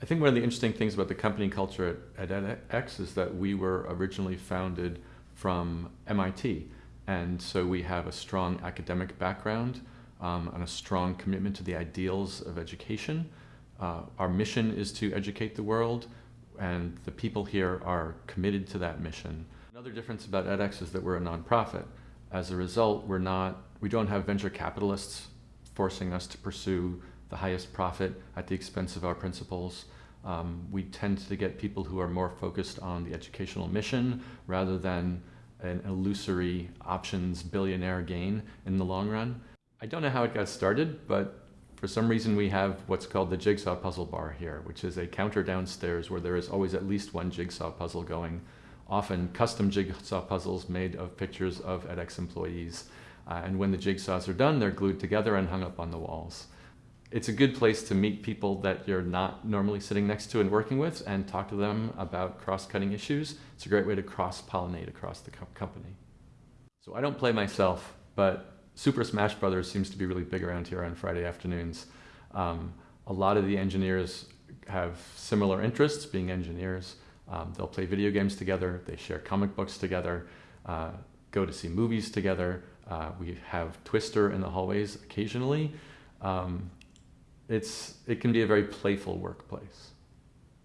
I think one of the interesting things about the company culture at, at edX is that we were originally founded from MIT. And so we have a strong academic background um, and a strong commitment to the ideals of education. Uh, our mission is to educate the world, and the people here are committed to that mission. Another difference about edX is that we're a nonprofit. As a result, we're not, we don't have venture capitalists forcing us to pursue the highest profit at the expense of our principles. Um, we tend to get people who are more focused on the educational mission rather than an illusory options billionaire gain in the long run. I don't know how it got started, but for some reason we have what's called the jigsaw puzzle bar here, which is a counter downstairs where there is always at least one jigsaw puzzle going, often custom jigsaw puzzles made of pictures of edX employees. Uh, and when the jigsaws are done, they're glued together and hung up on the walls. It's a good place to meet people that you're not normally sitting next to and working with and talk to them about cross-cutting issues. It's a great way to cross-pollinate across the co company. So I don't play myself, but Super Smash Brothers seems to be really big around here on Friday afternoons. Um, a lot of the engineers have similar interests, being engineers. Um, they'll play video games together, they share comic books together, uh, go to see movies together. Uh, we have Twister in the hallways occasionally. Um, it's, it can be a very playful workplace.